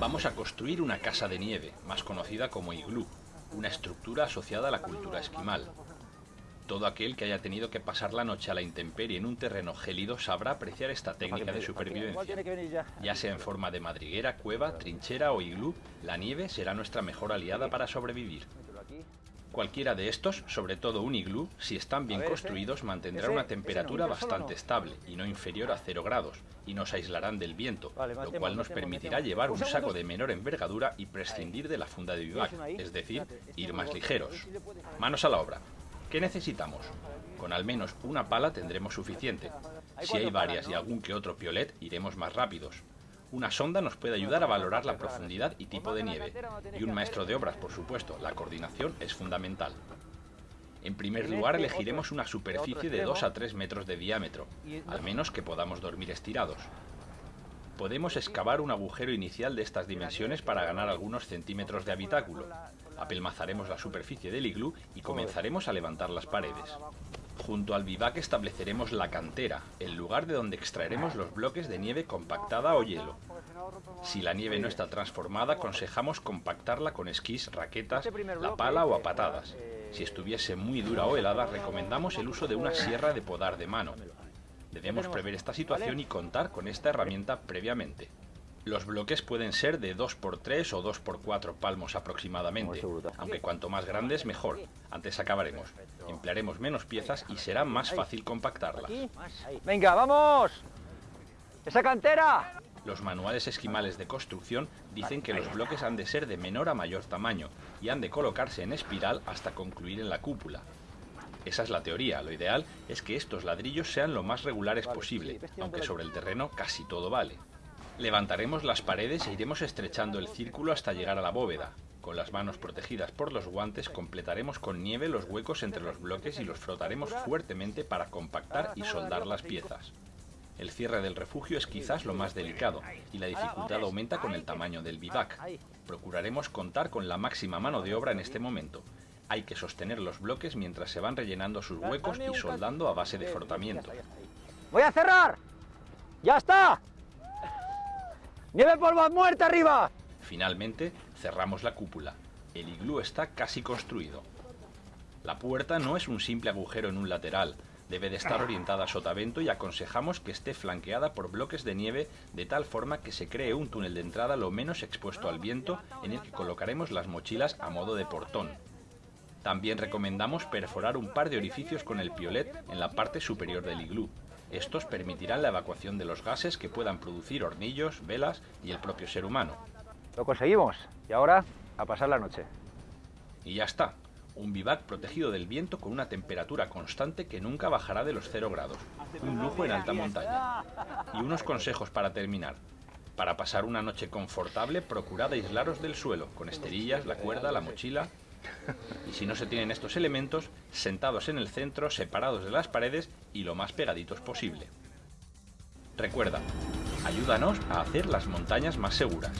Vamos a construir una casa de nieve, más conocida como iglú, una estructura asociada a la cultura esquimal. Todo aquel que haya tenido que pasar la noche a la intemperie en un terreno gélido sabrá apreciar esta técnica de supervivencia. Ya sea en forma de madriguera, cueva, trinchera o iglú, la nieve será nuestra mejor aliada para sobrevivir. Cualquiera de estos, sobre todo un iglú, si están bien construidos, mantendrá una temperatura bastante estable y no inferior a 0 grados, y nos aislarán del viento, lo cual nos permitirá llevar un saco de menor envergadura y prescindir de la funda de vivac, es decir, ir más ligeros. Manos a la obra. ¿Qué necesitamos? Con al menos una pala tendremos suficiente. Si hay varias y algún que otro piolet, iremos más rápidos. Una sonda nos puede ayudar a valorar la profundidad y tipo de nieve. Y un maestro de obras, por supuesto. La coordinación es fundamental. En primer lugar elegiremos una superficie de 2 a 3 metros de diámetro, al menos que podamos dormir estirados. Podemos excavar un agujero inicial de estas dimensiones para ganar algunos centímetros de habitáculo. Apelmazaremos la superficie del iglú y comenzaremos a levantar las paredes. Junto al vivac estableceremos la cantera, el lugar de donde extraeremos los bloques de nieve compactada o hielo. Si la nieve no está transformada, aconsejamos compactarla con esquís, raquetas, la pala o a patadas. Si estuviese muy dura o helada, recomendamos el uso de una sierra de podar de mano. Debemos prever esta situación y contar con esta herramienta previamente. Los bloques pueden ser de 2x3 o 2x4 palmos aproximadamente, aunque cuanto más grandes mejor. Antes acabaremos. Emplearemos menos piezas y será más fácil compactarlas. ¡Venga, vamos! ¡Esa cantera! Los manuales esquimales de construcción dicen que los bloques han de ser de menor a mayor tamaño y han de colocarse en espiral hasta concluir en la cúpula. Esa es la teoría, lo ideal es que estos ladrillos sean lo más regulares posible, aunque sobre el terreno casi todo vale. Levantaremos las paredes e iremos estrechando el círculo hasta llegar a la bóveda. Con las manos protegidas por los guantes completaremos con nieve los huecos entre los bloques y los frotaremos fuertemente para compactar y soldar las piezas. El cierre del refugio es quizás lo más delicado y la dificultad aumenta con el tamaño del vivac. Procuraremos contar con la máxima mano de obra en este momento. Hay que sostener los bloques mientras se van rellenando sus huecos y soldando a base de frotamiento. ¡Voy a cerrar! ¡Ya está! ¡Nieve polvo muerta arriba! Finalmente, cerramos la cúpula. El iglú está casi construido. La puerta no es un simple agujero en un lateral, debe de estar orientada a sotavento y aconsejamos que esté flanqueada por bloques de nieve de tal forma que se cree un túnel de entrada lo menos expuesto al viento en el que colocaremos las mochilas a modo de portón. También recomendamos perforar un par de orificios con el piolet en la parte superior del iglú, estos permitirán la evacuación de los gases que puedan producir hornillos, velas y el propio ser humano. Lo conseguimos y ahora a pasar la noche. Y ya está, un vivac protegido del viento con una temperatura constante que nunca bajará de los 0 grados. Un lujo en alta montaña. Y unos consejos para terminar. Para pasar una noche confortable, procurad aislaros del suelo, con esterillas, la cuerda, la mochila y si no se tienen estos elementos, sentados en el centro, separados de las paredes y lo más pegaditos posible. Recuerda, ayúdanos a hacer las montañas más seguras.